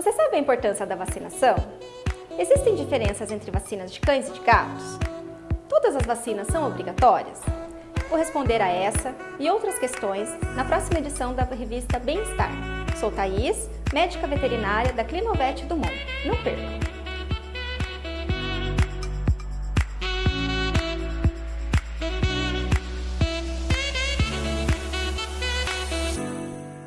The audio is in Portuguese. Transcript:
Você sabe a importância da vacinação? Existem diferenças entre vacinas de cães e de gatos? Todas as vacinas são obrigatórias? Vou responder a essa e outras questões na próxima edição da revista Bem-Estar. Sou Thaís, médica veterinária da Clinovet do Mundo. Não perca!